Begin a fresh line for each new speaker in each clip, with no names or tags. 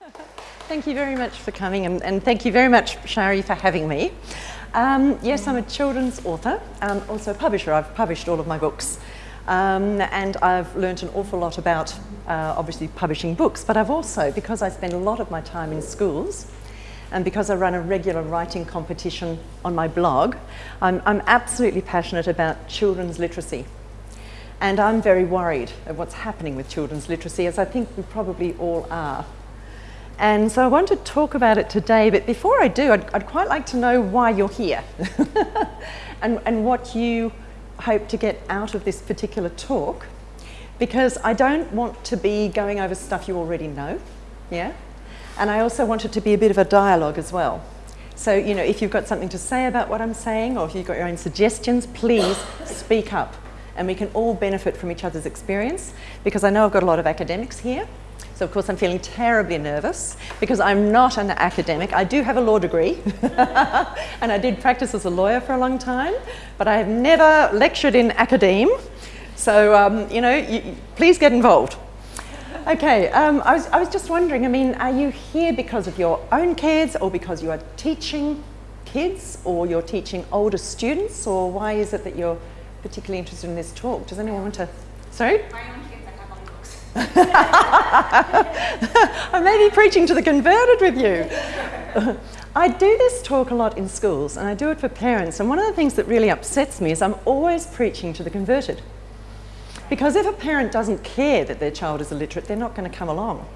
Thank you very much for coming and, and thank you very much, Shari, for having me. Um, yes, I'm a children's author, um, also a publisher. I've published all of my books. Um, and I've learnt an awful lot about uh, obviously publishing books, but I've also, because I spend a lot of my time in schools, and because I run a regular writing competition on my blog, I'm, I'm absolutely passionate about children's literacy. And I'm very worried of what's happening with children's literacy, as I think we probably all are. And so I want to talk about it today, but before I do, I'd, I'd quite like to know why you're here and, and what you hope to get out of this particular talk, because I don't want to be going over stuff you already know, yeah? And I also want it to be a bit of a dialogue as well. So, you know, if you've got something to say about what I'm saying or if you've got your own suggestions, please speak up and we can all benefit from each other's experience because I know I've got a lot of academics here so of course I'm feeling terribly nervous because I'm not an academic. I do have a law degree and I did practice as a lawyer for a long time, but I have never lectured in academe. So, um, you know, you, please get involved. Okay, um, I, was, I was just wondering, I mean, are you here because of your own kids or because you are teaching kids or you're teaching older students or why is it that you're particularly interested in this talk? Does anyone want to, sorry? I may be preaching to the converted with you. I do this talk a lot in schools and I do it for parents and one of the things that really upsets me is I'm always preaching to the converted. Because if a parent doesn't care that their child is illiterate, they're not going to come along.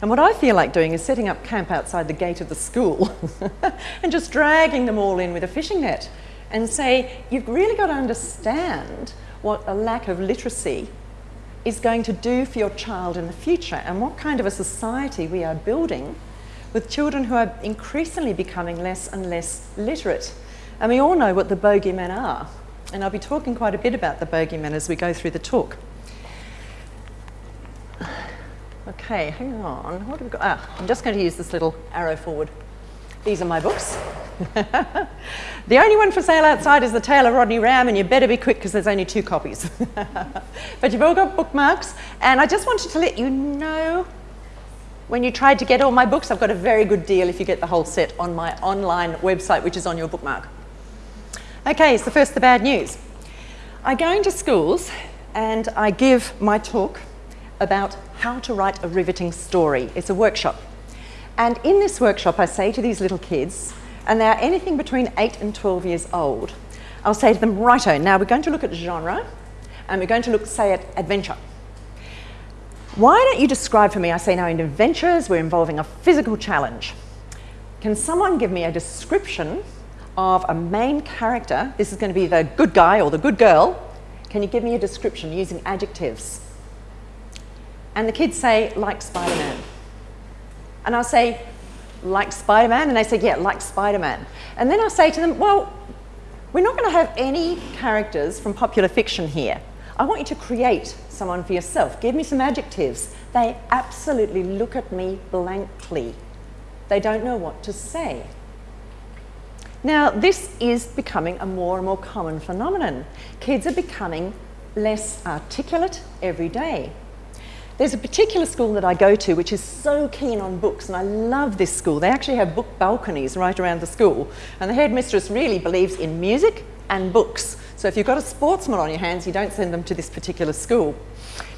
And what I feel like doing is setting up camp outside the gate of the school and just dragging them all in with a fishing net and say, you've really got to understand what a lack of literacy is going to do for your child in the future and what kind of a society we are building with children who are increasingly becoming less and less literate. And we all know what the bogeymen are. And I'll be talking quite a bit about the bogeymen as we go through the talk. Okay, hang on. What have we got? Ah, I'm just going to use this little arrow forward. These are my books. the only one for sale outside is the Tale of Rodney Ram, and you better be quick because there's only two copies. but you've all got bookmarks, and I just wanted to let you know when you tried to get all my books, I've got a very good deal if you get the whole set on my online website, which is on your bookmark. Okay, so first the bad news. I go into schools and I give my talk about how to write a riveting story. It's a workshop. And in this workshop, I say to these little kids, and they are anything between 8 and 12 years old, I'll say to them, righto, now we're going to look at genre, and we're going to look, say, at adventure. Why don't you describe for me, I say now in adventures, we're involving a physical challenge. Can someone give me a description of a main character? This is going to be the good guy or the good girl. Can you give me a description using adjectives? And the kids say, like Spider-Man. And I'll say, like Spider-Man? And they say, yeah, like Spider-Man. And then I'll say to them, well, we're not going to have any characters from popular fiction here. I want you to create someone for yourself. Give me some adjectives. They absolutely look at me blankly. They don't know what to say. Now, this is becoming a more and more common phenomenon. Kids are becoming less articulate every day. There's a particular school that I go to which is so keen on books and I love this school. They actually have book balconies right around the school and the headmistress really believes in music and books. So if you've got a sportsman on your hands, you don't send them to this particular school.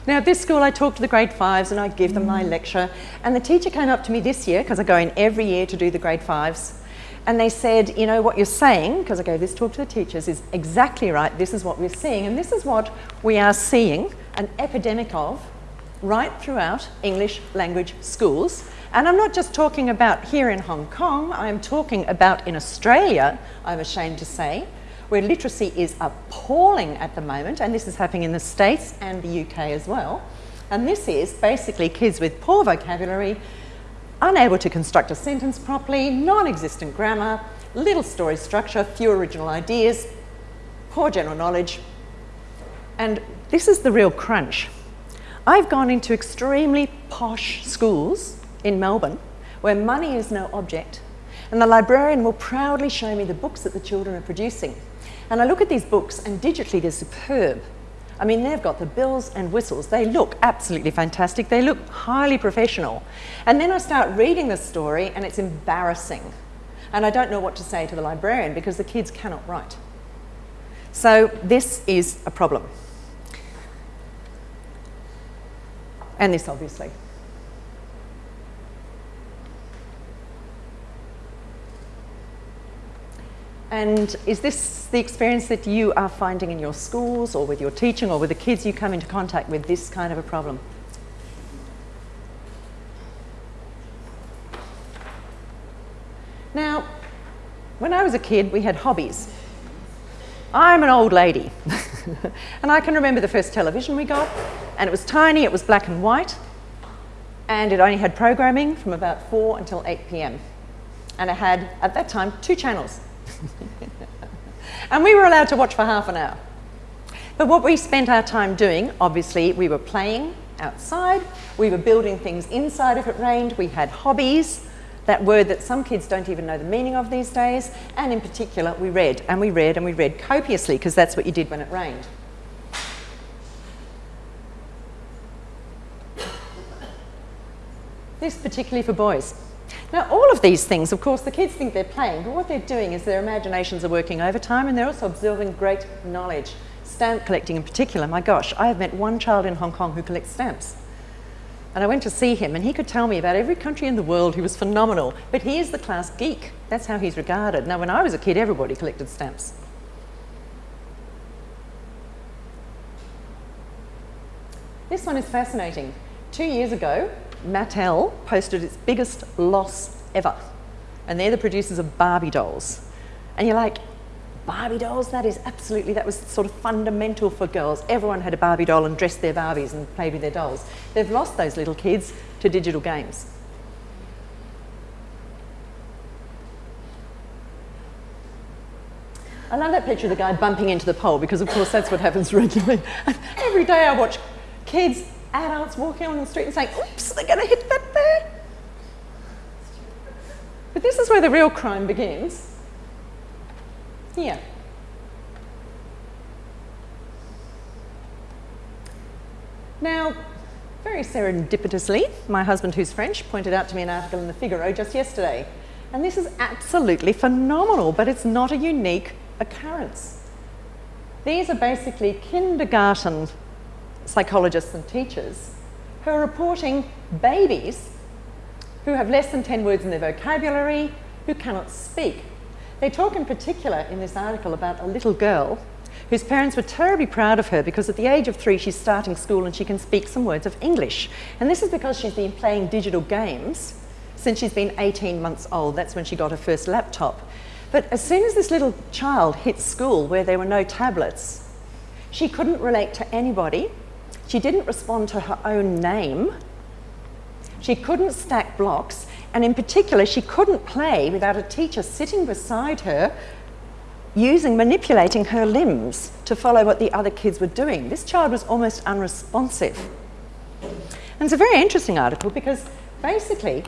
Now at this school I talk to the grade fives and I give them my lecture and the teacher came up to me this year because I go in every year to do the grade fives and they said, you know, what you're saying, because I gave this talk to the teachers, is exactly right. This is what we're seeing. And this is what we are seeing, an epidemic of right throughout English language schools. And I'm not just talking about here in Hong Kong, I'm talking about in Australia, I'm ashamed to say, where literacy is appalling at the moment, and this is happening in the States and the UK as well. And this is basically kids with poor vocabulary, unable to construct a sentence properly, non-existent grammar, little story structure, few original ideas, poor general knowledge. And this is the real crunch. I've gone into extremely posh schools in Melbourne where money is no object and the librarian will proudly show me the books that the children are producing. And I look at these books and digitally they're superb. I mean, they've got the bills and whistles. They look absolutely fantastic. They look highly professional. And then I start reading the story and it's embarrassing. And I don't know what to say to the librarian because the kids cannot write. So this is a problem. And this, obviously. And is this the experience that you are finding in your schools or with your teaching or with the kids you come into contact with, this kind of a problem? Now, when I was a kid, we had hobbies. I'm an old lady. and I can remember the first television we got, and it was tiny, it was black and white, and it only had programming from about 4 until 8 p.m. And it had, at that time, two channels. and we were allowed to watch for half an hour. But what we spent our time doing, obviously, we were playing outside, we were building things inside if it rained, we had hobbies, that word that some kids don't even know the meaning of these days, and in particular, we read, and we read, and we read copiously, because that's what you did when it rained. This particularly for boys. Now, all of these things, of course, the kids think they're playing, but what they're doing is their imaginations are working overtime and they're also absorbing great knowledge. Stamp collecting in particular, my gosh, I have met one child in Hong Kong who collects stamps. And I went to see him, and he could tell me about every country in the world. He was phenomenal. But he is the class geek. That's how he's regarded. Now, when I was a kid, everybody collected stamps. This one is fascinating. Two years ago, Mattel posted its biggest loss ever. And they're the producers of Barbie dolls. And you're like, Barbie dolls, that is absolutely, that was sort of fundamental for girls. Everyone had a Barbie doll and dressed their Barbies and played with their dolls. They've lost those little kids to digital games. I love that picture of the guy bumping into the pole because of course that's what happens regularly. Every day I watch kids, adults walking on the street and saying, oops, they're going to hit that there. But this is where the real crime begins here. Now, very serendipitously, my husband, who's French, pointed out to me an article in the Figaro just yesterday. And this is absolutely phenomenal, but it's not a unique occurrence. These are basically kindergarten psychologists and teachers who are reporting babies who have less than 10 words in their vocabulary, who cannot speak, they talk in particular in this article about a little girl whose parents were terribly proud of her because at the age of three she's starting school and she can speak some words of English. And this is because she's been playing digital games since she's been 18 months old. That's when she got her first laptop. But as soon as this little child hit school where there were no tablets, she couldn't relate to anybody. She didn't respond to her own name. She couldn't stack blocks and in particular, she couldn't play without a teacher sitting beside her using, manipulating her limbs to follow what the other kids were doing. This child was almost unresponsive. And it's a very interesting article because basically,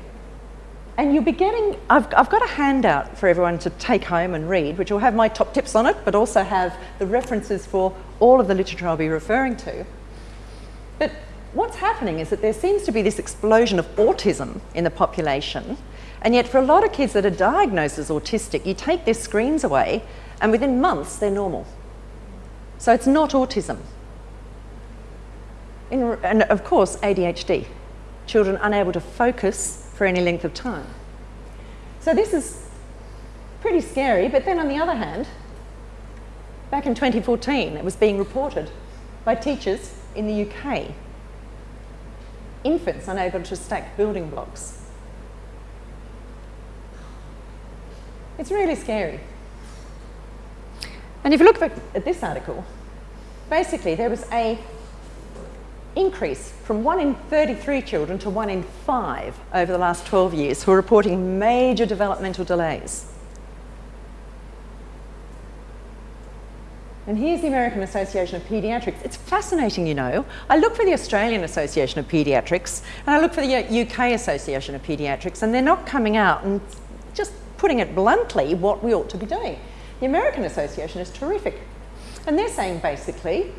and you'll be getting, I've, I've got a handout for everyone to take home and read, which will have my top tips on it, but also have the references for all of the literature I'll be referring to. But what's happening is that there seems to be this explosion of autism in the population, and yet for a lot of kids that are diagnosed as autistic, you take their screens away, and within months they're normal. So it's not autism. In, and of course, ADHD, children unable to focus for any length of time. So this is pretty scary, but then on the other hand, back in 2014, it was being reported by teachers in the UK infants unable to stack building blocks. It's really scary. And if you look at this article, basically there was a increase from 1 in 33 children to 1 in 5 over the last 12 years who are reporting major developmental delays. And here's the American Association of Paediatrics. It's fascinating, you know. I look for the Australian Association of Paediatrics and I look for the UK Association of Paediatrics and they're not coming out and just putting it bluntly what we ought to be doing. The American Association is terrific. And they're saying basically,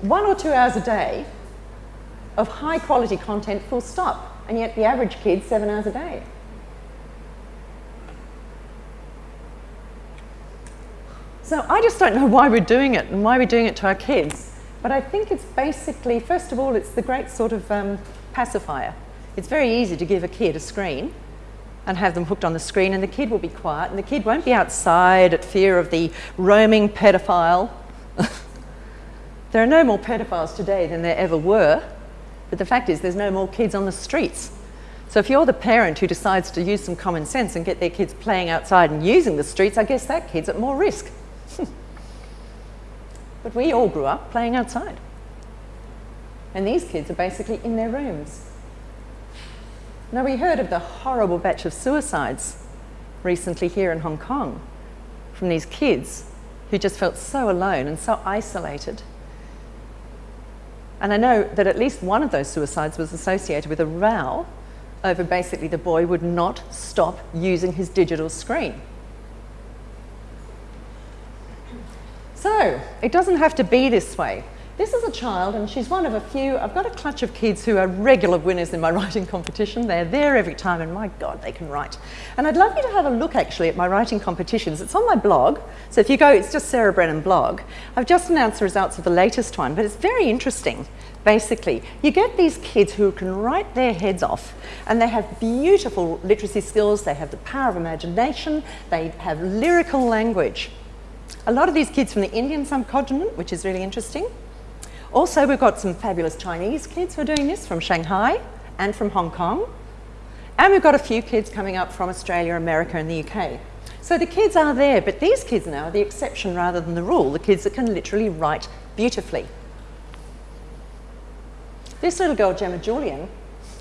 one or two hours a day of high quality content full stop. And yet the average kid, seven hours a day. So I just don't know why we're doing it and why we're doing it to our kids. But I think it's basically, first of all, it's the great sort of um, pacifier. It's very easy to give a kid a screen and have them hooked on the screen and the kid will be quiet and the kid won't be outside at fear of the roaming pedophile. there are no more pedophiles today than there ever were, but the fact is there's no more kids on the streets. So if you're the parent who decides to use some common sense and get their kids playing outside and using the streets, I guess that kid's at more risk. But we all grew up playing outside. And these kids are basically in their rooms. Now, we heard of the horrible batch of suicides recently here in Hong Kong from these kids who just felt so alone and so isolated. And I know that at least one of those suicides was associated with a row over basically the boy would not stop using his digital screen. So, it doesn't have to be this way. This is a child, and she's one of a few. I've got a clutch of kids who are regular winners in my writing competition. They're there every time, and my God, they can write. And I'd love you to have a look actually at my writing competitions. It's on my blog. So if you go, it's just Sarah Brennan blog. I've just announced the results of the latest one, but it's very interesting. Basically, you get these kids who can write their heads off, and they have beautiful literacy skills, they have the power of imagination, they have lyrical language. A lot of these kids from the Indian subcontinent, which is really interesting. Also, we've got some fabulous Chinese kids who are doing this from Shanghai and from Hong Kong. And we've got a few kids coming up from Australia, America and the UK. So the kids are there, but these kids now are the exception rather than the rule, the kids that can literally write beautifully. This little girl, Gemma Julian,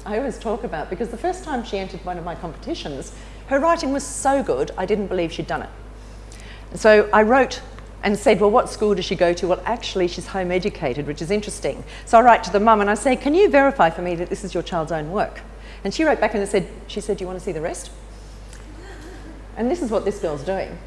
I always talk about because the first time she entered one of my competitions, her writing was so good, I didn't believe she'd done it. So I wrote and said, well, what school does she go to? Well, actually, she's home educated, which is interesting. So I write to the mum and I say, can you verify for me that this is your child's own work? And she wrote back and said, she said, do you want to see the rest? And this is what this girl's doing.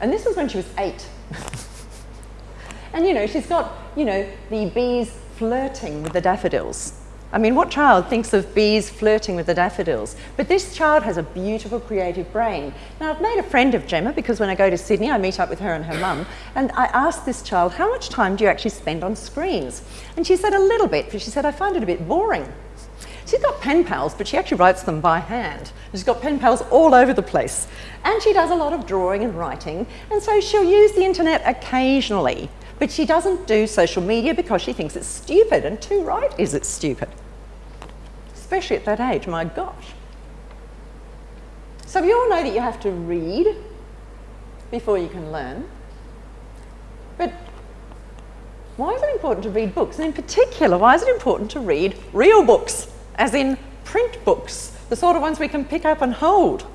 And this was when she was eight. and you know, she's got, you know, the bees flirting with the daffodils. I mean, what child thinks of bees flirting with the daffodils? But this child has a beautiful creative brain. Now, I've made a friend of Gemma because when I go to Sydney, I meet up with her and her mum, and I asked this child, how much time do you actually spend on screens? And she said a little bit, but she said, I find it a bit boring. She's got pen pals, but she actually writes them by hand. She's got pen pals all over the place. And she does a lot of drawing and writing, and so she'll use the internet occasionally. But she doesn't do social media because she thinks it's stupid, and too right is it stupid. Especially at that age, my gosh. So we all know that you have to read before you can learn. But why is it important to read books? And in particular, why is it important to read real books, as in print books, the sort of ones we can pick up and hold?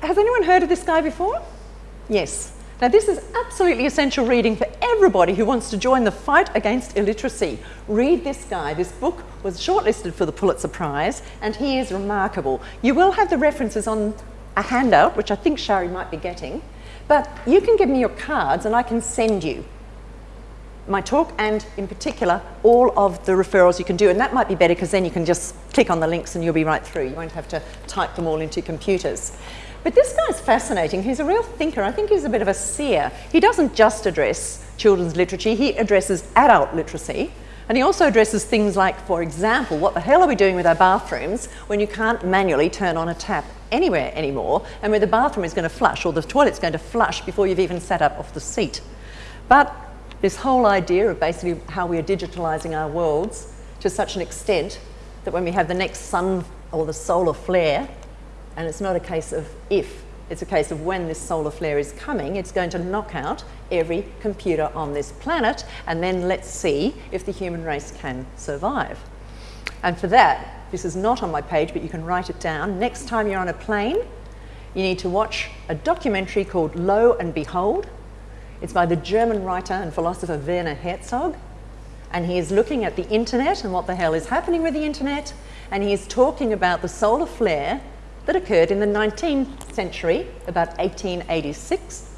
Has anyone heard of this guy before? Yes. Now this is absolutely essential reading for everybody who wants to join the fight against illiteracy. Read this guy. This book was shortlisted for the Pulitzer Prize and he is remarkable. You will have the references on a handout, which I think Shari might be getting, but you can give me your cards and I can send you my talk and in particular all of the referrals you can do and that might be better because then you can just click on the links and you'll be right through. You won't have to type them all into computers. But this guy's fascinating. He's a real thinker. I think he's a bit of a seer. He doesn't just address children's literature, he addresses adult literacy. And he also addresses things like, for example, what the hell are we doing with our bathrooms when you can't manually turn on a tap anywhere anymore and where the bathroom is going to flush or the toilet's going to flush before you've even sat up off the seat. But this whole idea of basically how we are digitalising our worlds to such an extent that when we have the next sun or the solar flare, and it's not a case of if, it's a case of when this solar flare is coming, it's going to knock out every computer on this planet, and then let's see if the human race can survive. And for that, this is not on my page, but you can write it down. Next time you're on a plane, you need to watch a documentary called Lo and Behold. It's by the German writer and philosopher Werner Herzog. And he is looking at the internet and what the hell is happening with the internet. And he is talking about the solar flare that occurred in the 19th century, about 1886.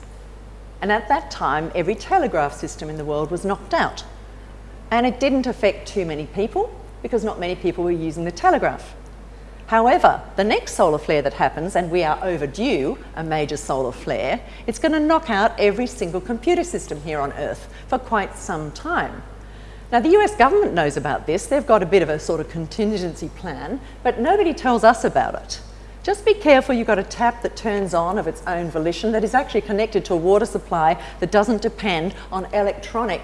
And at that time, every telegraph system in the world was knocked out. And it didn't affect too many people because not many people were using the telegraph. However, the next solar flare that happens, and we are overdue a major solar flare, it's going to knock out every single computer system here on Earth for quite some time. Now, the US government knows about this. They've got a bit of a sort of contingency plan, but nobody tells us about it. Just be careful you've got a tap that turns on of its own volition that is actually connected to a water supply that doesn't depend on electronic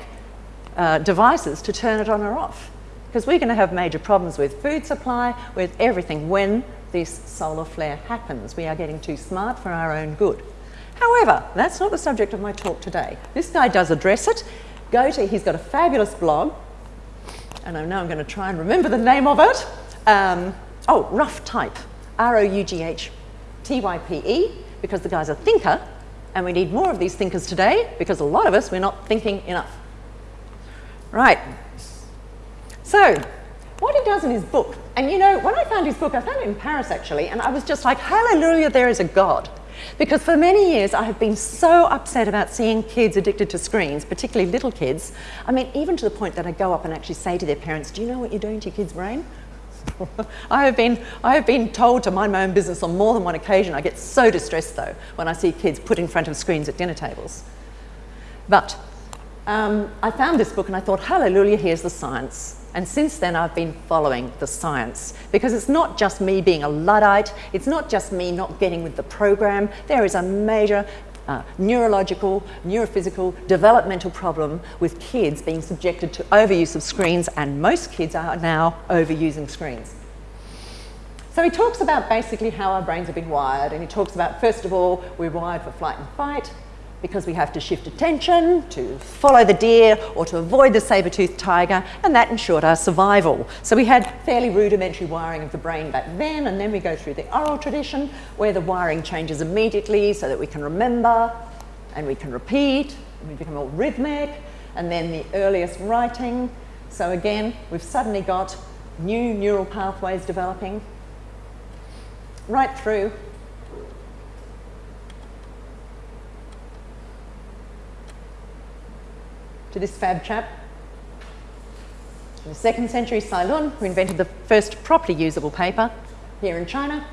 uh, devices to turn it on or off. Because we're going to have major problems with food supply, with everything when this solar flare happens. We are getting too smart for our own good. However, that's not the subject of my talk today. This guy does address it. Go to, he's got a fabulous blog, and I know I'm going to try and remember the name of it. Um, oh, Rough Type. R-O-U-G-H-T-Y-P-E, because the guy's a thinker, and we need more of these thinkers today, because a lot of us, we're not thinking enough. Right. So, what he does in his book, and you know, when I found his book, I found it in Paris actually, and I was just like, hallelujah, there is a God. Because for many years I have been so upset about seeing kids addicted to screens, particularly little kids. I mean, even to the point that I go up and actually say to their parents, do you know what you're doing to your kid's brain? I, have been, I have been told to mind my own business on more than one occasion. I get so distressed though when I see kids put in front of screens at dinner tables. But um, I found this book and I thought, hallelujah, here's the science. And since then, I've been following the science because it's not just me being a Luddite, it's not just me not getting with the program. There is a major uh, neurological, neurophysical, developmental problem with kids being subjected to overuse of screens, and most kids are now overusing screens. So he talks about basically how our brains have been wired, and he talks about, first of all, we're wired for flight and fight, because we have to shift attention to follow the deer or to avoid the saber-toothed tiger, and that ensured our survival. So we had fairly rudimentary wiring of the brain back then, and then we go through the oral tradition where the wiring changes immediately so that we can remember and we can repeat, and we become more rhythmic, and then the earliest writing. So again, we've suddenly got new neural pathways developing right through to this fab chap. In the second century, Cai Lun, who invented the first properly usable paper here in China.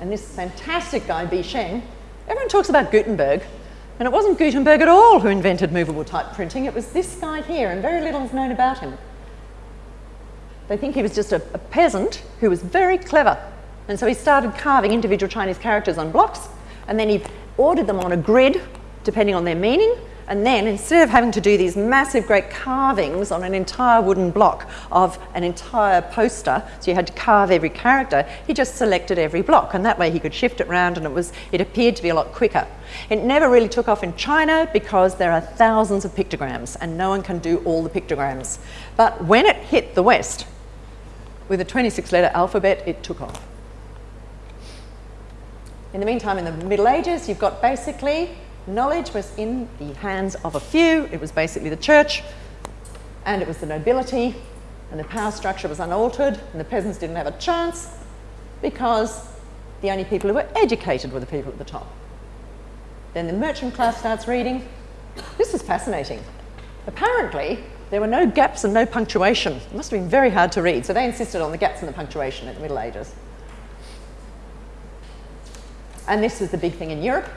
And this fantastic guy, Bi Sheng, everyone talks about Gutenberg, and it wasn't Gutenberg at all who invented movable type printing, it was this guy here, and very little is known about him. They think he was just a, a peasant who was very clever. And so he started carving individual Chinese characters on blocks, and then he ordered them on a grid, depending on their meaning, and then instead of having to do these massive great carvings on an entire wooden block of an entire poster, so you had to carve every character, he just selected every block and that way he could shift it around and it, was, it appeared to be a lot quicker. It never really took off in China because there are thousands of pictograms and no one can do all the pictograms. But when it hit the West, with a 26 letter alphabet, it took off. In the meantime, in the Middle Ages, you've got basically knowledge was in the hands of a few. It was basically the church and it was the nobility and the power structure was unaltered and the peasants didn't have a chance because the only people who were educated were the people at the top. Then the merchant class starts reading. This is fascinating. Apparently, there were no gaps and no punctuation. It must have been very hard to read, so they insisted on the gaps and the punctuation in the Middle Ages. And this was the big thing in Europe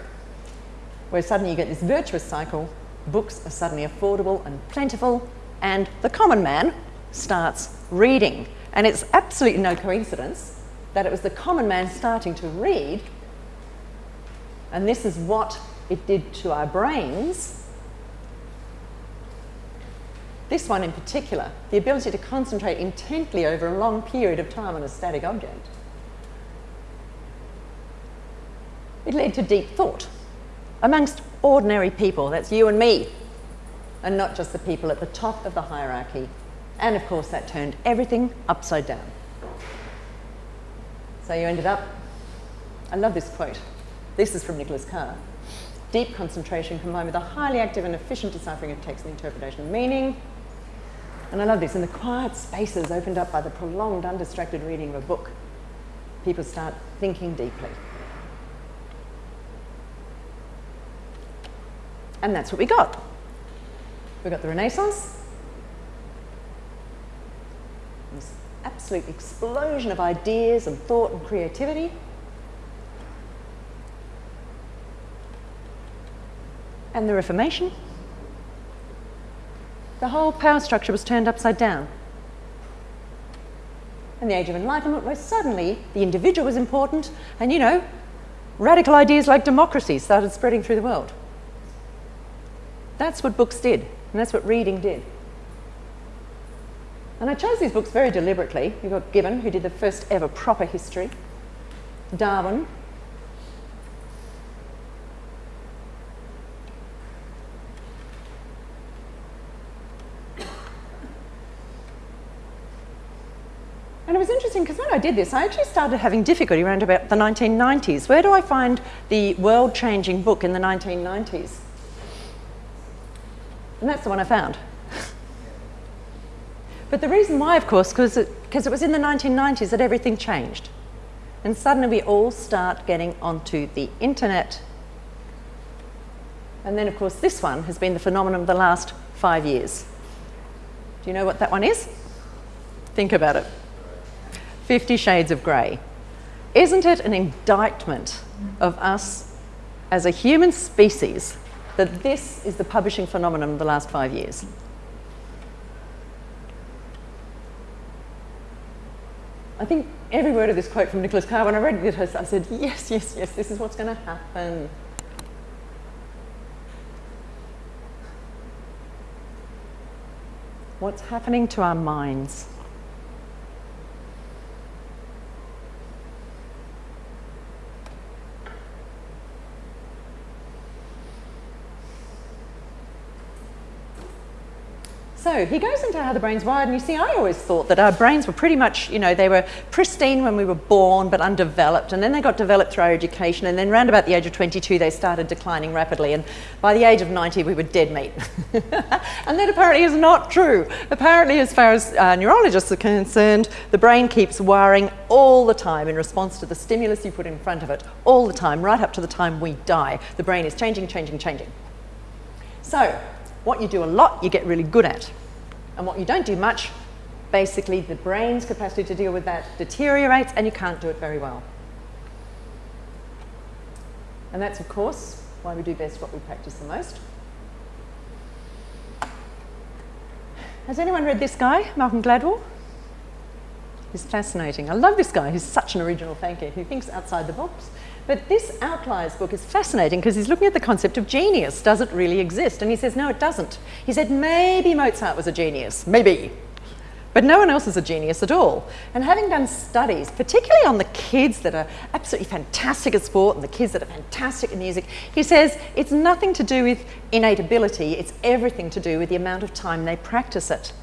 where suddenly you get this virtuous cycle, books are suddenly affordable and plentiful, and the common man starts reading. And it's absolutely no coincidence that it was the common man starting to read, and this is what it did to our brains. This one in particular, the ability to concentrate intently over a long period of time on a static object. It led to deep thought amongst ordinary people, that's you and me, and not just the people at the top of the hierarchy. And of course, that turned everything upside down. So you ended up, I love this quote. This is from Nicholas Carr. Deep concentration combined with a highly active and efficient deciphering of text and interpretation of meaning. And I love this, in the quiet spaces opened up by the prolonged, undistracted reading of a book, people start thinking deeply. And that's what we got. We got the Renaissance, this absolute explosion of ideas and thought and creativity. And the Reformation. The whole power structure was turned upside down. And the Age of Enlightenment, where suddenly the individual was important, and you know, radical ideas like democracy started spreading through the world. That's what books did, and that's what reading did. And I chose these books very deliberately. You've got Gibbon, who did the first ever proper history, Darwin, And it was interesting because when I did this, I actually started having difficulty around about the 1990s. Where do I find the world-changing book in the 1990s? And that's the one I found. but the reason why, of course, because it, it was in the 1990s that everything changed. And suddenly we all start getting onto the internet. And then, of course, this one has been the phenomenon of the last five years. Do you know what that one is? Think about it. Fifty Shades of Grey. Isn't it an indictment of us as a human species that this is the publishing phenomenon of the last five years? I think every word of this quote from Nicholas Carr, when I read it, I said, yes, yes, yes, this is what's going to happen. What's happening to our minds? So he goes into how the brain's wired, and you see, I always thought that our brains were pretty much, you know, they were pristine when we were born, but undeveloped, and then they got developed through our education, and then around about the age of 22, they started declining rapidly, and by the age of 90, we were dead meat. and that apparently is not true. Apparently, as far as uh, neurologists are concerned, the brain keeps wiring all the time in response to the stimulus you put in front of it, all the time, right up to the time we die. The brain is changing, changing, changing. So, what you do a lot, you get really good at. And what you don't do much, basically the brain's capacity to deal with that deteriorates and you can't do it very well. And that's, of course, why we do best what we practice the most. Has anyone read this guy, Malcolm Gladwell? He's fascinating. I love this guy. He's such an original thinker. He thinks outside the box. But this Outliers book is fascinating because he's looking at the concept of genius. Does it really exist? And he says, no, it doesn't. He said, maybe Mozart was a genius, maybe. But no one else is a genius at all. And having done studies, particularly on the kids that are absolutely fantastic at sport and the kids that are fantastic at music, he says it's nothing to do with innate ability, it's everything to do with the amount of time they practice it.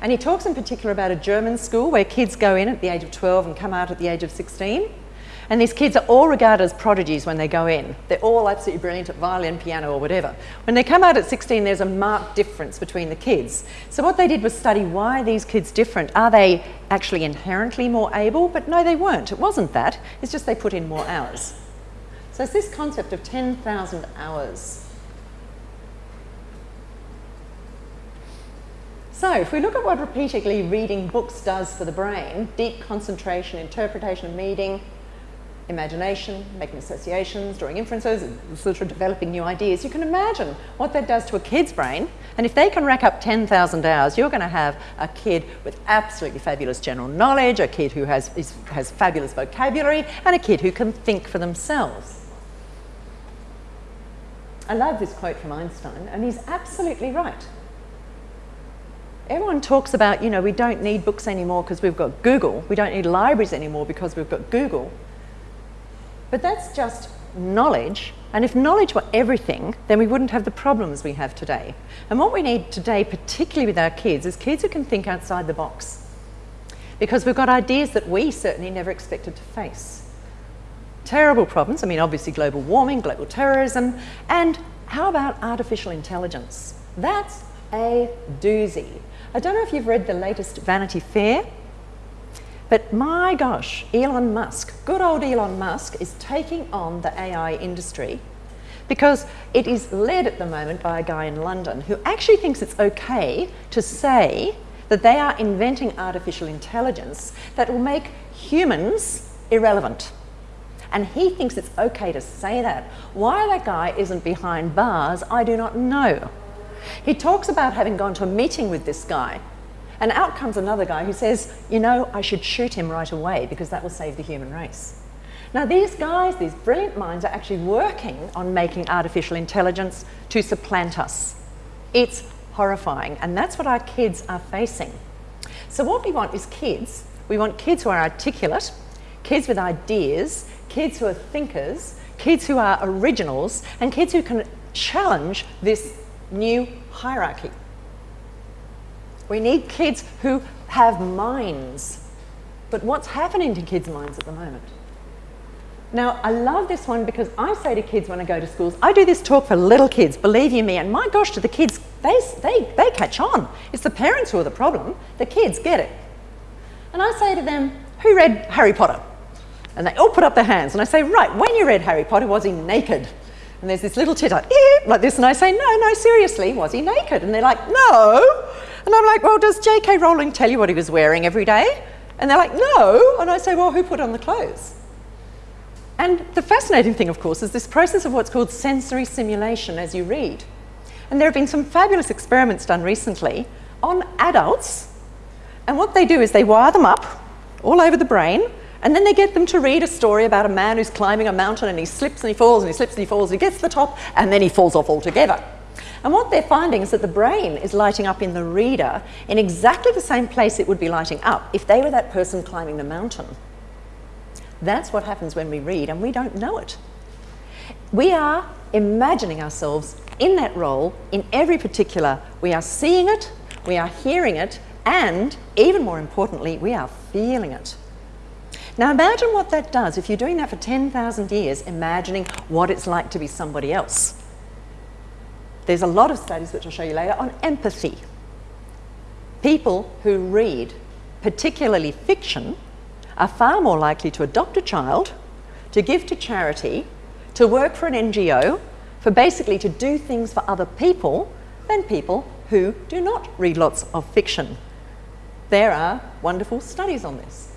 And he talks in particular about a German school where kids go in at the age of 12 and come out at the age of 16. And these kids are all regarded as prodigies when they go in. They're all absolutely brilliant at violin, piano, or whatever. When they come out at 16, there's a marked difference between the kids. So what they did was study why these kids different? Are they actually inherently more able? But no, they weren't. It wasn't that. It's just they put in more hours. So it's this concept of 10,000 hours. So if we look at what repeatedly reading books does for the brain, deep concentration, interpretation of meaning, imagination, making associations, drawing inferences, sort of developing new ideas. You can imagine what that does to a kid's brain. And if they can rack up 10,000 hours, you're going to have a kid with absolutely fabulous general knowledge, a kid who has, is, has fabulous vocabulary, and a kid who can think for themselves. I love this quote from Einstein, and he's absolutely right. Everyone talks about, you know, we don't need books anymore because we've got Google. We don't need libraries anymore because we've got Google. But that's just knowledge. And if knowledge were everything, then we wouldn't have the problems we have today. And what we need today, particularly with our kids, is kids who can think outside the box. Because we've got ideas that we certainly never expected to face. Terrible problems, I mean, obviously global warming, global terrorism, and how about artificial intelligence? That's a doozy. I don't know if you've read the latest Vanity Fair but my gosh, Elon Musk, good old Elon Musk, is taking on the AI industry because it is led at the moment by a guy in London who actually thinks it's okay to say that they are inventing artificial intelligence that will make humans irrelevant. And he thinks it's okay to say that. Why that guy isn't behind bars, I do not know. He talks about having gone to a meeting with this guy, and out comes another guy who says, You know, I should shoot him right away because that will save the human race. Now, these guys, these brilliant minds, are actually working on making artificial intelligence to supplant us. It's horrifying, and that's what our kids are facing. So, what we want is kids. We want kids who are articulate, kids with ideas, kids who are thinkers, kids who are originals, and kids who can challenge this new hierarchy. We need kids who have minds. But what's happening to kids' minds at the moment? Now, I love this one because I say to kids when I go to schools, I do this talk for little kids, believe you me, and my gosh, to the kids, they, they, they catch on. It's the parents who are the problem, the kids get it. And I say to them, who read Harry Potter? And they all put up their hands, and I say, right, when you read Harry Potter, was he naked? And there's this little titter, like this, and I say, no, no, seriously, was he naked? And they're like, no. And I'm like, well, does J.K. Rowling tell you what he was wearing every day? And they're like, no. And I say, well, who put on the clothes? And the fascinating thing, of course, is this process of what's called sensory simulation as you read. And there have been some fabulous experiments done recently on adults. And what they do is they wire them up all over the brain, and then they get them to read a story about a man who's climbing a mountain and he slips and he falls and he slips and he falls, and he gets to the top, and then he falls off altogether. And what they're finding is that the brain is lighting up in the reader in exactly the same place it would be lighting up if they were that person climbing the mountain. That's what happens when we read and we don't know it. We are imagining ourselves in that role in every particular. We are seeing it, we are hearing it, and even more importantly, we are feeling it. Now imagine what that does if you're doing that for 10,000 years, imagining what it's like to be somebody else. There's a lot of studies, which I'll show you later, on empathy. People who read, particularly fiction, are far more likely to adopt a child, to give to charity, to work for an NGO, for basically to do things for other people than people who do not read lots of fiction. There are wonderful studies on this.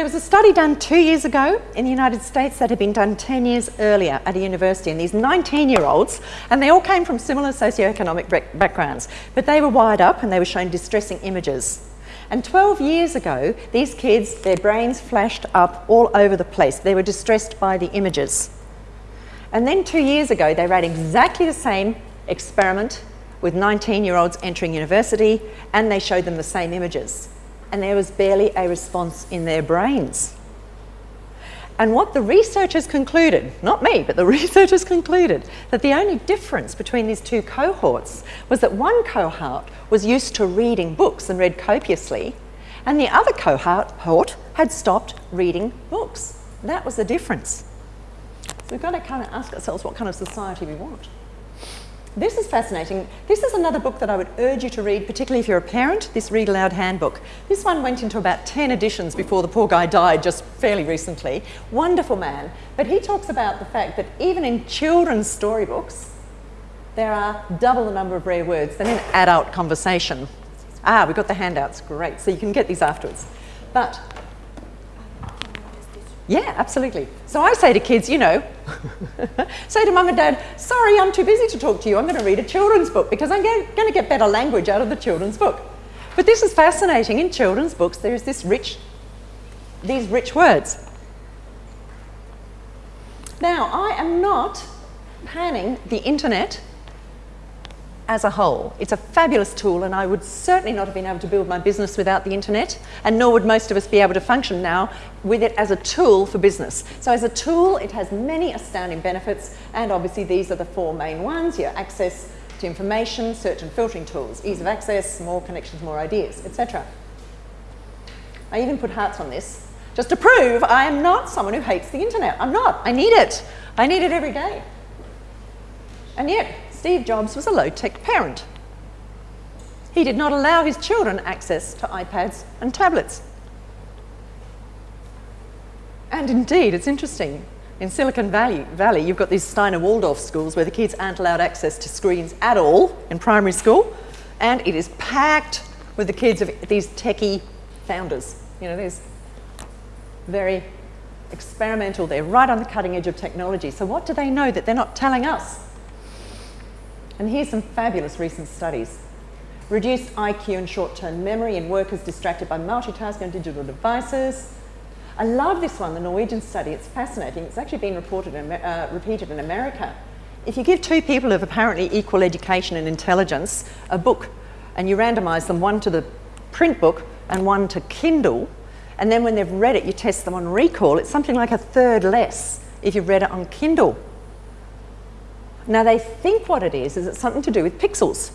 There was a study done two years ago in the United States that had been done 10 years earlier at a university, and these 19 year olds, and they all came from similar socioeconomic backgrounds, but they were wired up and they were shown distressing images. And 12 years ago, these kids, their brains flashed up all over the place. They were distressed by the images. And then two years ago, they ran exactly the same experiment with 19 year olds entering university, and they showed them the same images and there was barely a response in their brains. And what the researchers concluded, not me, but the researchers concluded, that the only difference between these two cohorts was that one cohort was used to reading books and read copiously, and the other cohort had stopped reading books. That was the difference. So we've got to kind of ask ourselves what kind of society we want. This is fascinating. This is another book that I would urge you to read, particularly if you're a parent, this Read Aloud Handbook. This one went into about 10 editions before the poor guy died just fairly recently. Wonderful man. But he talks about the fact that even in children's storybooks, there are double the number of rare words than in adult conversation. Ah, we've got the handouts, great. So you can get these afterwards. But yeah, absolutely. So I say to kids, you know, say to mum and dad, sorry, I'm too busy to talk to you. I'm going to read a children's book because I'm going to get better language out of the children's book. But this is fascinating. In children's books, there is this rich, these rich words. Now, I am not panning the internet as a whole. It's a fabulous tool and I would certainly not have been able to build my business without the internet and nor would most of us be able to function now with it as a tool for business. So as a tool, it has many astounding benefits and obviously these are the four main ones, your access to information, search and filtering tools, ease of access, more connections, more ideas, etc. I even put hearts on this just to prove I am not someone who hates the internet. I'm not. I need it. I need it every day. And yet, Steve Jobs was a low-tech parent. He did not allow his children access to iPads and tablets. And indeed, it's interesting. In Silicon Valley, Valley, you've got these Steiner Waldorf schools where the kids aren't allowed access to screens at all in primary school, and it is packed with the kids of these techie founders. You know, these very experimental, they're right on the cutting edge of technology. So, what do they know that they're not telling us? And here's some fabulous recent studies. Reduced IQ and short term memory in workers distracted by multitasking and digital devices. I love this one, the Norwegian study. It's fascinating. It's actually been reported in, uh, repeated in America. If you give two people of apparently equal education and intelligence a book and you randomise them one to the print book and one to Kindle, and then when they've read it, you test them on recall, it's something like a third less if you've read it on Kindle. Now, they think what it is, is it's something to do with pixels.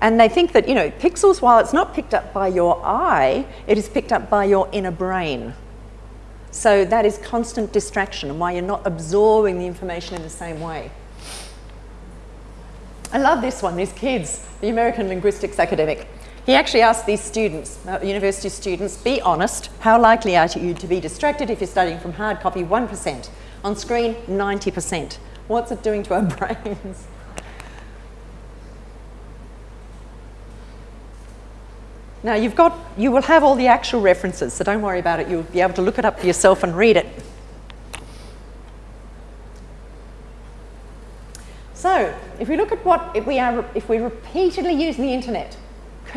And they think that, you know, pixels, while it's not picked up by your eye, it is picked up by your inner brain. So that is constant distraction and why you're not absorbing the information in the same way. I love this one, these kids, the American linguistics academic. He actually asked these students, uh, university students, be honest, how likely are you to be distracted if you're studying from hard copy? 1%. On screen, 90%. What's it doing to our brains? Now you've got, you will have all the actual references, so don't worry about it. You'll be able to look it up for yourself and read it. So, if we look at what if we are, if we're repeatedly using the internet,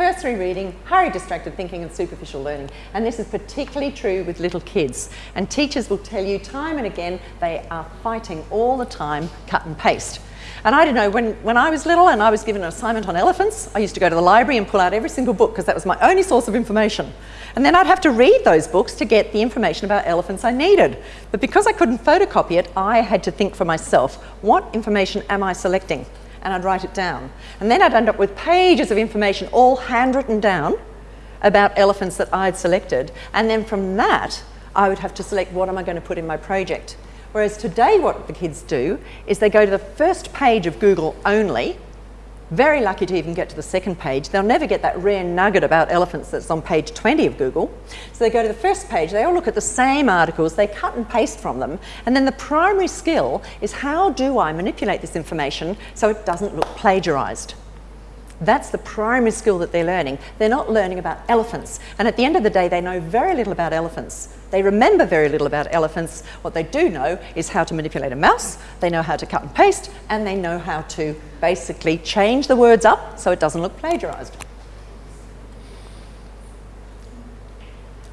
cursory reading, hurried distracted thinking and superficial learning. And this is particularly true with little kids. And teachers will tell you time and again they are fighting all the time cut and paste. And I don't know, when, when I was little and I was given an assignment on elephants, I used to go to the library and pull out every single book because that was my only source of information. And then I'd have to read those books to get the information about elephants I needed. But because I couldn't photocopy it, I had to think for myself, what information am I selecting? And I'd write it down. And then I'd end up with pages of information all handwritten down about elephants that I'd selected. And then from that, I would have to select what am I going to put in my project. Whereas today what the kids do is they go to the first page of Google only, very lucky to even get to the second page. They'll never get that rare nugget about elephants that's on page 20 of Google. So they go to the first page, they all look at the same articles, they cut and paste from them, and then the primary skill is how do I manipulate this information so it doesn't look plagiarized. That's the primary skill that they're learning. They're not learning about elephants. And at the end of the day, they know very little about elephants. They remember very little about elephants. What they do know is how to manipulate a mouse, they know how to cut and paste, and they know how to basically change the words up so it doesn't look plagiarized.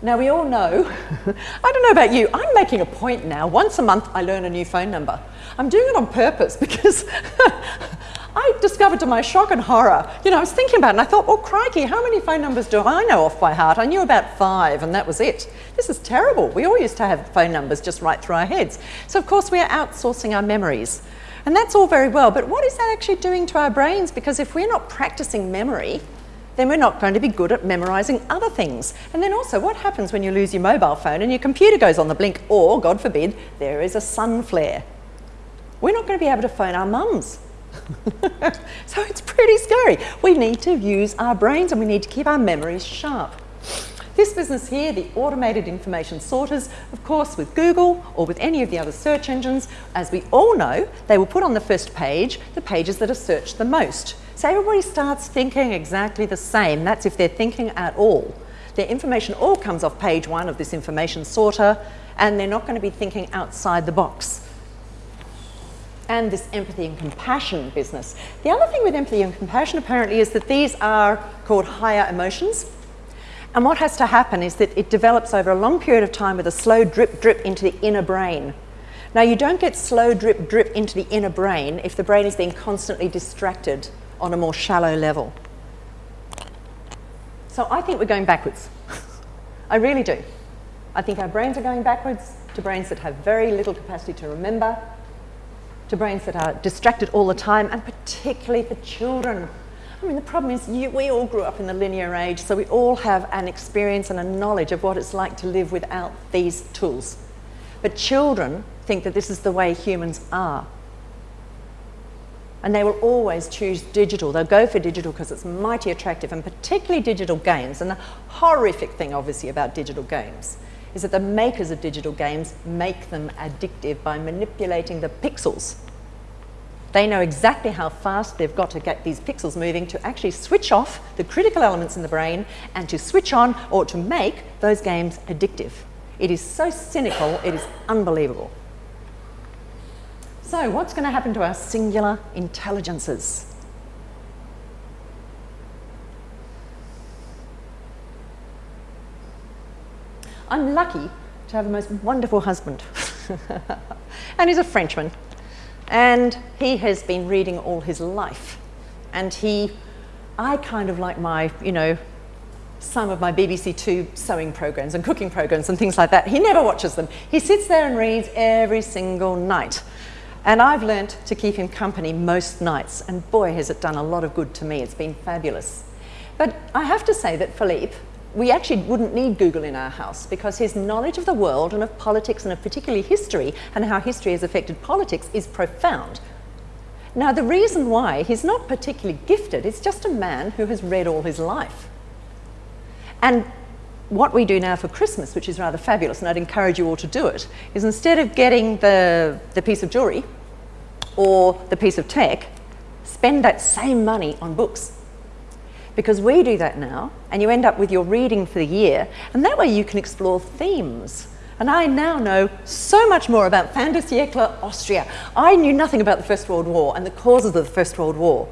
Now, we all know, I don't know about you, I'm making a point now. Once a month, I learn a new phone number. I'm doing it on purpose because I discovered to my shock and horror, you know, I was thinking about it and I thought, well, crikey, how many phone numbers do I know off by heart? I knew about five and that was it. This is terrible. We all used to have phone numbers just right through our heads. So, of course, we are outsourcing our memories. And that's all very well, but what is that actually doing to our brains? Because if we're not practicing memory, then we're not going to be good at memorizing other things. And then also, what happens when you lose your mobile phone and your computer goes on the blink, or, God forbid, there is a sun flare? We're not going to be able to phone our mums so it's pretty scary. We need to use our brains and we need to keep our memories sharp. This business here, the automated information sorters, of course with Google or with any of the other search engines, as we all know, they will put on the first page the pages that are searched the most. So everybody starts thinking exactly the same. That's if they're thinking at all. Their information all comes off page one of this information sorter and they're not going to be thinking outside the box and this empathy and compassion business. The other thing with empathy and compassion apparently is that these are called higher emotions. And what has to happen is that it develops over a long period of time with a slow drip drip into the inner brain. Now, you don't get slow drip drip into the inner brain if the brain is being constantly distracted on a more shallow level. So I think we're going backwards. I really do. I think our brains are going backwards to brains that have very little capacity to remember, to brains that are distracted all the time, and particularly for children. I mean, the problem is you, we all grew up in the linear age, so we all have an experience and a knowledge of what it's like to live without these tools. But children think that this is the way humans are. And they will always choose digital. They'll go for digital because it's mighty attractive, and particularly digital games. And the horrific thing, obviously, about digital games is that the makers of digital games make them addictive by manipulating the pixels. They know exactly how fast they've got to get these pixels moving to actually switch off the critical elements in the brain and to switch on or to make those games addictive. It is so cynical, it is unbelievable. So, what's going to happen to our singular intelligences? I'm lucky to have a most wonderful husband. and he's a Frenchman. And he has been reading all his life. And he, I kind of like my, you know, some of my BBC Two sewing programs and cooking programs and things like that. He never watches them. He sits there and reads every single night. And I've learnt to keep him company most nights. And boy, has it done a lot of good to me. It's been fabulous. But I have to say that Philippe, we actually wouldn't need Google in our house because his knowledge of the world and of politics and of particularly history and how history has affected politics is profound. Now, the reason why he's not particularly gifted is just a man who has read all his life. And what we do now for Christmas, which is rather fabulous, and I'd encourage you all to do it, is instead of getting the, the piece of jewellery or the piece of tech, spend that same money on books because we do that now and you end up with your reading for the year and that way you can explore themes. And I now know so much more about siècle Austria. I knew nothing about the First World War and the causes of the First World War.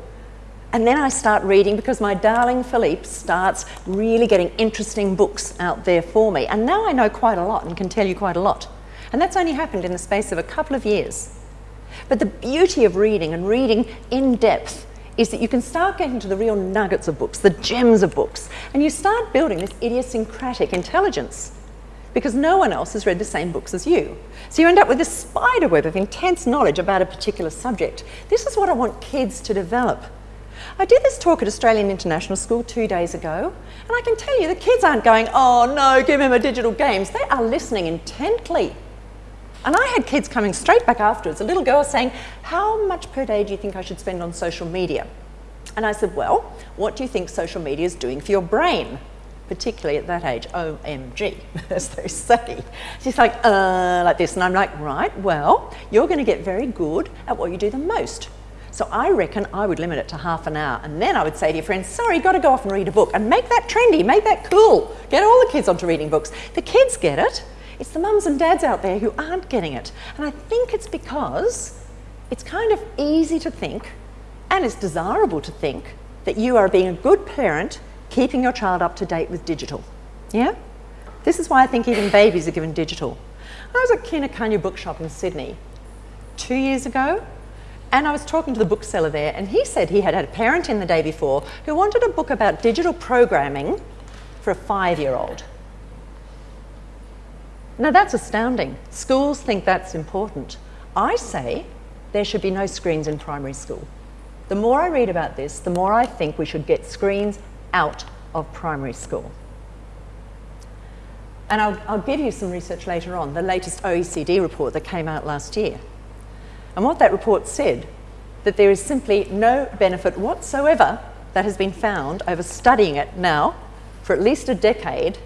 And then I start reading because my darling Philippe starts really getting interesting books out there for me. And now I know quite a lot and can tell you quite a lot. And that's only happened in the space of a couple of years. But the beauty of reading and reading in depth is that you can start getting to the real nuggets of books, the gems of books, and you start building this idiosyncratic intelligence because no one else has read the same books as you. So you end up with this spider web of intense knowledge about a particular subject. This is what I want kids to develop. I did this talk at Australian International School two days ago, and I can tell you the kids aren't going, oh no, give him a digital games. They are listening intently. And I had kids coming straight back afterwards, a little girl saying, how much per day do you think I should spend on social media? And I said, well, what do you think social media is doing for your brain? Particularly at that age, OMG, as they say. She's like, uh, like this. And I'm like, right, well, you're going to get very good at what you do the most. So I reckon I would limit it to half an hour. And then I would say to your friends, sorry, got to go off and read a book. And make that trendy, make that cool. Get all the kids onto reading books. The kids get it. It's the mums and dads out there who aren't getting it. And I think it's because it's kind of easy to think, and it's desirable to think, that you are being a good parent keeping your child up to date with digital. Yeah? This is why I think even babies are given digital. I was at Kinokuniya Bookshop in Sydney two years ago, and I was talking to the bookseller there, and he said he had had a parent in the day before who wanted a book about digital programming for a five year old. Now that's astounding. Schools think that's important. I say there should be no screens in primary school. The more I read about this, the more I think we should get screens out of primary school. And I'll, I'll, give you some research later on, the latest OECD report that came out last year. And what that report said, that there is simply no benefit whatsoever that has been found over studying it now for at least a decade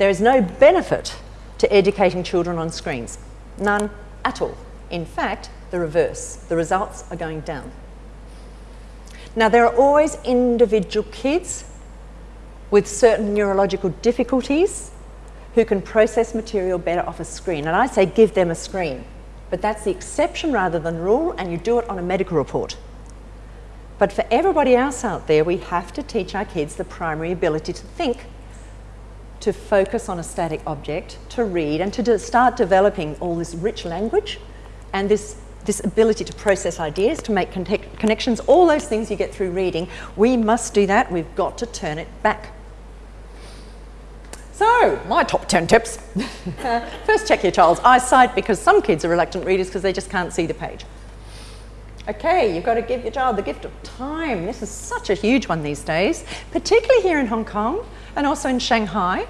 there is no benefit to educating children on screens, none at all. In fact, the reverse. The results are going down. Now, there are always individual kids with certain neurological difficulties who can process material better off a screen. And I say give them a screen. But that's the exception rather than rule, and you do it on a medical report. But for everybody else out there, we have to teach our kids the primary ability to think to focus on a static object, to read, and to de start developing all this rich language and this, this ability to process ideas, to make connections, all those things you get through reading. We must do that. We've got to turn it back. So, my top 10 tips. Uh, first, check your child's eyesight because some kids are reluctant readers because they just can't see the page. Okay, you've got to give your child the gift of time. This is such a huge one these days, particularly here in Hong Kong and also in Shanghai.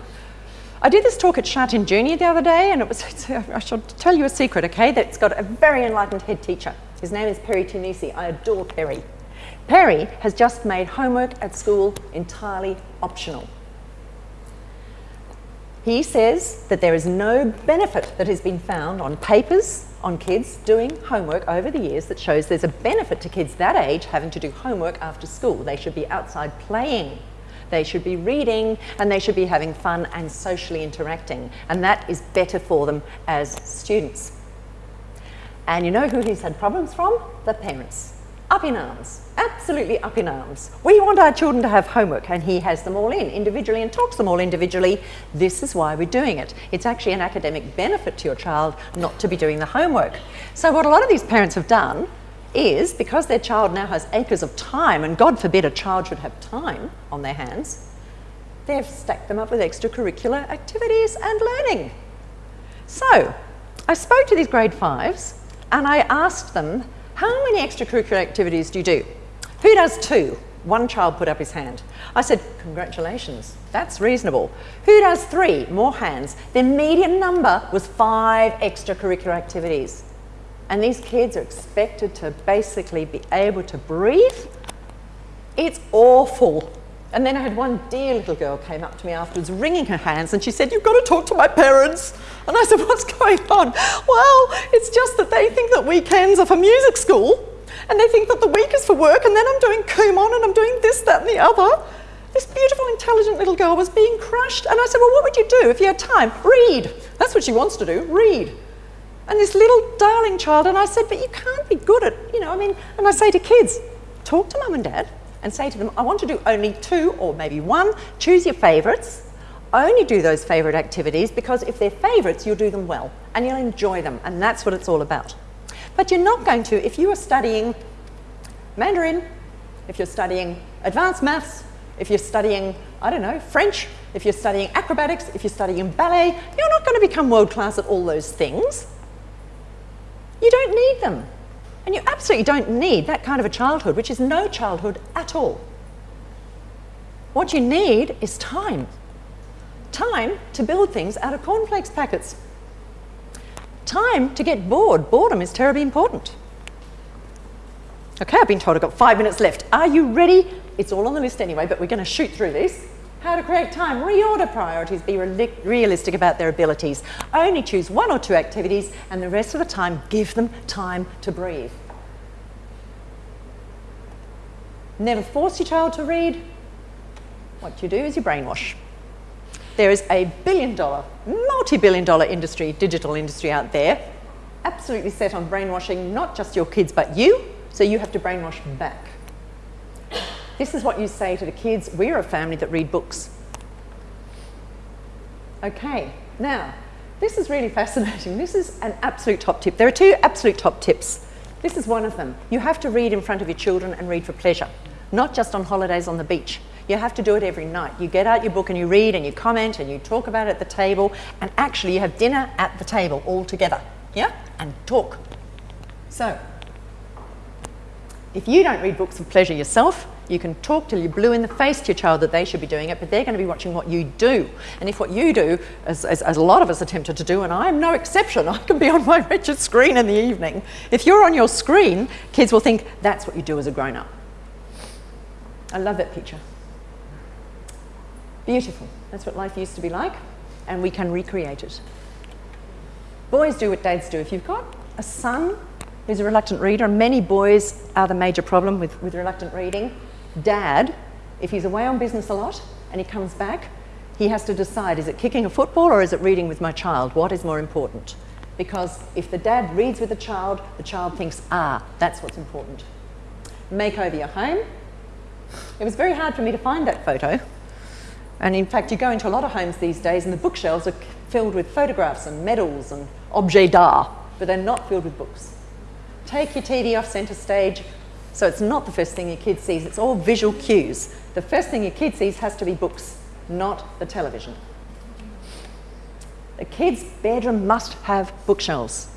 I did this talk at Sha Tin Junior the other day, and it was, uh, I shall tell you a secret, okay? That's got a very enlightened head teacher. His name is Perry Tunisi. I adore Perry. Perry has just made homework at school entirely optional. He says that there is no benefit that has been found on papers on kids doing homework over the years that shows there's a benefit to kids that age having to do homework after school. They should be outside playing. They should be reading and they should be having fun and socially interacting. And that is better for them as students. And you know who he's had problems from? The parents. Up in arms, absolutely up in arms. We want our children to have homework and he has them all in individually and talks them all individually. This is why we're doing it. It's actually an academic benefit to your child not to be doing the homework. So what a lot of these parents have done is because their child now has acres of time, and God forbid a child should have time on their hands, they've stacked them up with extracurricular activities and learning. So I spoke to these grade fives and I asked them, how many extracurricular activities do you do? Who does two? One child put up his hand. I said, congratulations, that's reasonable. Who does three? More hands. Their median number was five extracurricular activities. And these kids are expected to basically be able to breathe. It's awful. And then I had one dear little girl came up to me afterwards, wringing her hands, and she said, You've got to talk to my parents. And I said, What's going on? Well, it's just that they think that weekends are for music school, and they think that the week is for work, and then I'm doing Kumon, and I'm doing this, that, and the other. This beautiful, intelligent little girl was being crushed. And I said, Well, what would you do if you had time? Read. That's what she wants to do, read. And this little darling child, and I said, But you can't be good at, you know, I mean, and I say to kids, Talk to mum and dad and say to them, I want to do only two or maybe one, choose your favourites, only do those favourite activities because if they're favourites, you'll do them well and you'll enjoy them and that's what it's all about. But you're not going to, if you are studying Mandarin, if you're studying advanced maths, if you're studying, I don't know, French, if you're studying acrobatics, if you're studying ballet, you're not going to become world class at all those things. You don't need them. And you absolutely don't need that kind of a childhood, which is no childhood at all. What you need is time. Time to build things out of cornflakes packets. Time to get bored. Boredom is terribly important. Okay, I've been told I've got five minutes left. Are you ready? It's all on the list anyway, but we're going to shoot through this. How to create time, reorder priorities, be realistic about their abilities. Only choose one or two activities and the rest of the time give them time to breathe. Never force your child to read. What you do is you brainwash. There is a billion dollar, multi-billion dollar industry, digital industry out there, absolutely set on brainwashing not just your kids but you, so you have to brainwash back. This is what you say to the kids. We're a family that read books. Okay, now, this is really fascinating. This is an absolute top tip. There are two absolute top tips. This is one of them. You have to read in front of your children and read for pleasure, not just on holidays on the beach. You have to do it every night. You get out your book and you read and you comment and you talk about it at the table and actually you have dinner at the table all together, yeah? And talk. So, if you don't read books for pleasure yourself, you can talk till you're blue in the face to your child that they should be doing it, but they're going to be watching what you do. And if what you do, as, as, as a lot of us are tempted to do, and I'm no exception, I can be on my wretched screen in the evening. If you're on your screen, kids will think that's what you do as a grown-up. I love that picture. Beautiful. That's what life used to be like, and we can recreate it. Boys do what dads do. If you've got a son who's a reluctant reader, many boys are the major problem with, with reluctant reading, dad, if he's away on business a lot and he comes back, he has to decide, is it kicking a football or is it reading with my child? What is more important? Because if the dad reads with the child, the child thinks, ah, that's what's important. Make over your home. It was very hard for me to find that photo. And in fact, you go into a lot of homes these days and the bookshelves are filled with photographs and medals and objets d'art, but they're not filled with books. Take your TV off centre stage, so it's not the first thing your kid sees, it's all visual cues. The first thing your kid sees has to be books, not the television. The kid's bedroom must have bookshelves.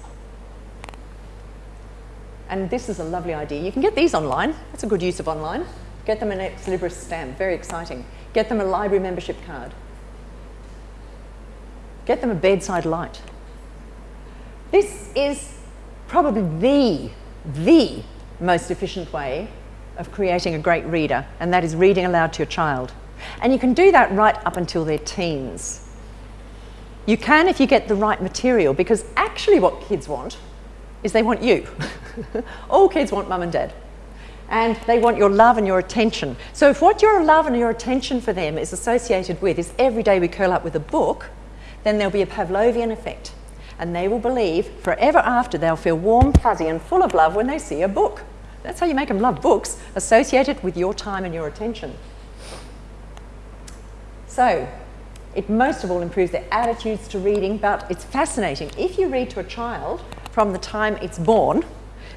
And this is a lovely idea. You can get these online. That's a good use of online. Get them an ex libris stamp, very exciting. Get them a library membership card. Get them a bedside light. This is probably the, the most efficient way of creating a great reader, and that is reading aloud to your child. And you can do that right up until their teens. You can if you get the right material, because actually, what kids want is they want you. All kids want mum and dad. And they want your love and your attention. So, if what your love and your attention for them is associated with is every day we curl up with a book, then there'll be a Pavlovian effect. And they will believe forever after they'll feel warm, fuzzy, and full of love when they see a book. That's how you make them love books associated with your time and your attention. So, it most of all improves their attitudes to reading, but it's fascinating. If you read to a child from the time it's born,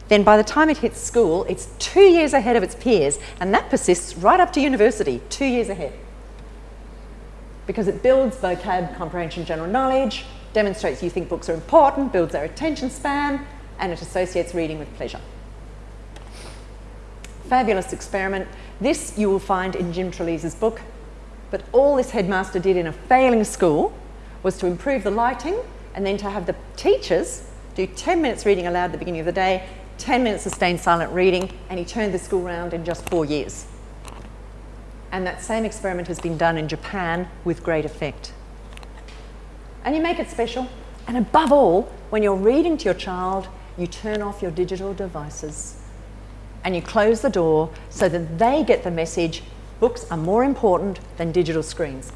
then by the time it hits school, it's two years ahead of its peers, and that persists right up to university, two years ahead. Because it builds vocab, comprehension, general knowledge, demonstrates you think books are important, builds their attention span, and it associates reading with pleasure. Fabulous experiment. This you will find in Jim Trelease's book, but all this headmaster did in a failing school was to improve the lighting and then to have the teachers do 10 minutes reading aloud at the beginning of the day, 10 minutes sustained silent reading, and he turned the school around in just four years. And that same experiment has been done in Japan with great effect. And you make it special. And above all, when you're reading to your child, you turn off your digital devices and you close the door so that they get the message Books are more important than digital screens.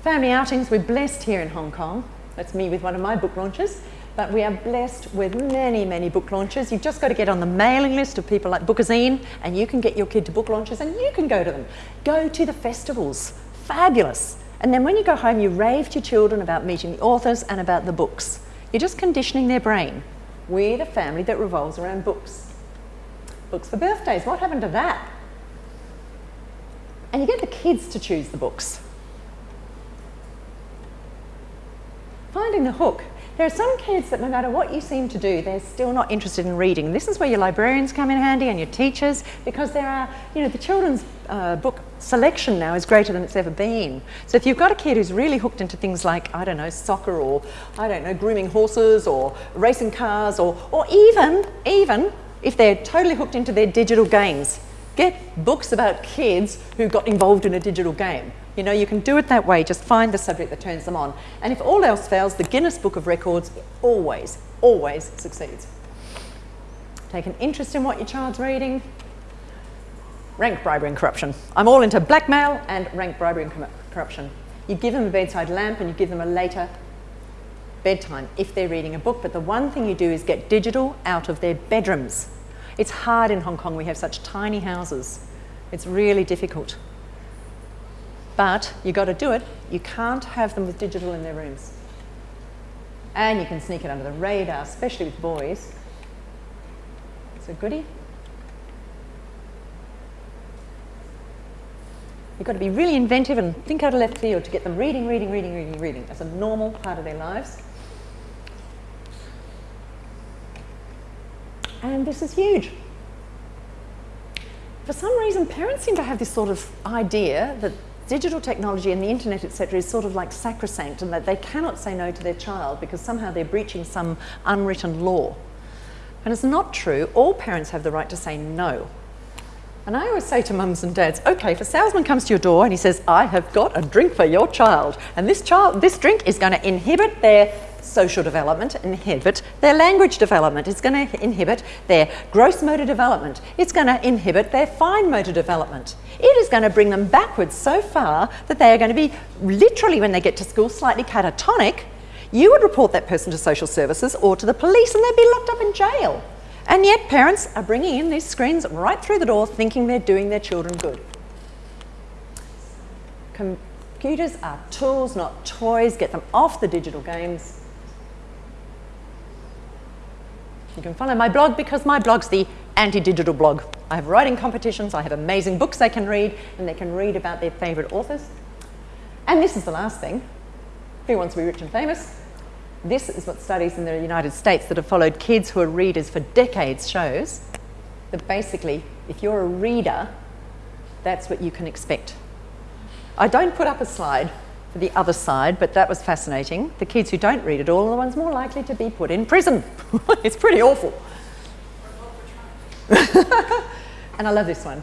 Family outings, we're blessed here in Hong Kong. That's me with one of my book launches. But we are blessed with many, many book launches. You've just got to get on the mailing list of people like Bookazine and you can get your kid to book launches and you can go to them. Go to the festivals. Fabulous. And then when you go home, you rave to your children about meeting the authors and about the books. You're just conditioning their brain. We're the family that revolves around books. Books for birthdays. What happened to that? and you get the kids to choose the books. Finding the hook. There are some kids that no matter what you seem to do, they're still not interested in reading. This is where your librarians come in handy and your teachers, because there are, you know, the children's uh, book selection now is greater than it's ever been. So if you've got a kid who's really hooked into things like, I don't know, soccer or, I don't know, grooming horses or racing cars or, or even, even if they're totally hooked into their digital games, Get books about kids who got involved in a digital game. You know, you can do it that way, just find the subject that turns them on. And if all else fails, the Guinness Book of Records always, always succeeds. Take an interest in what your child's reading. Rank bribery and corruption. I'm all into blackmail and rank bribery and corruption. You give them a bedside lamp and you give them a later bedtime if they're reading a book, but the one thing you do is get digital out of their bedrooms. It's hard in Hong Kong, we have such tiny houses. It's really difficult. But you've got to do it. You can't have them with digital in their rooms. And you can sneak it under the radar, especially with boys. It's a goodie. You've got to be really inventive and think out of left field to get them reading, reading, reading, reading, reading as a normal part of their lives. And this is huge. For some reason, parents seem to have this sort of idea that digital technology and the internet, etc., is sort of like sacrosanct and that they cannot say no to their child because somehow they're breaching some unwritten law. And it's not true. All parents have the right to say no. And I always say to mums and dads, okay, if a salesman comes to your door and he says, I have got a drink for your child, and this child, this drink is going to inhibit their social development, inhibit their language development. It's going to inhibit their gross motor development. It's going to inhibit their fine motor development. It is going to bring them backwards so far that they are going to be literally, when they get to school, slightly catatonic. You would report that person to social services or to the police and they'd be locked up in jail. And yet parents are bringing in these screens right through the door thinking they're doing their children good. Computers are tools, not toys. Get them off the digital games You can follow my blog because my blog's the anti-digital blog. I have writing competitions, I have amazing books they can read, and they can read about their favourite authors. And this is the last thing. Who wants to be rich and famous? This is what studies in the United States that have followed kids who are readers for decades shows that basically, if you're a reader, that's what you can expect. I don't put up a slide for the other side, but that was fascinating. The kids who don't read at all are the ones more likely to be put in prison. it's pretty awful. and I love this one.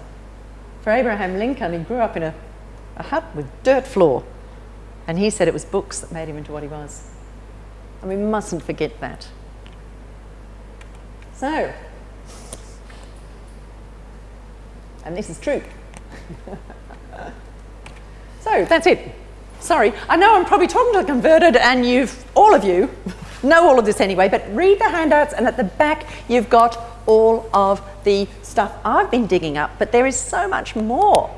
For Abraham Lincoln, he grew up in a, a hut with dirt floor. And he said it was books that made him into what he was. And we mustn't forget that. So, and this is true. so that's it. Sorry, I know I'm probably talking to the converted, and you've all of you know all of this anyway. But read the handouts, and at the back you've got all of the stuff I've been digging up. But there is so much more.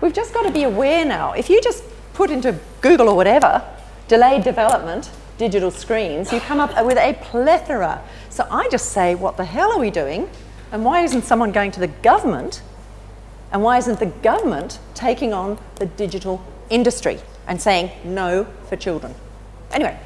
We've just got to be aware now. If you just put into Google or whatever, delayed development, digital screens, you come up with a plethora. So I just say, what the hell are we doing? And why isn't someone going to the government? And why isn't the government taking on the digital industry and saying no for children? Anyway.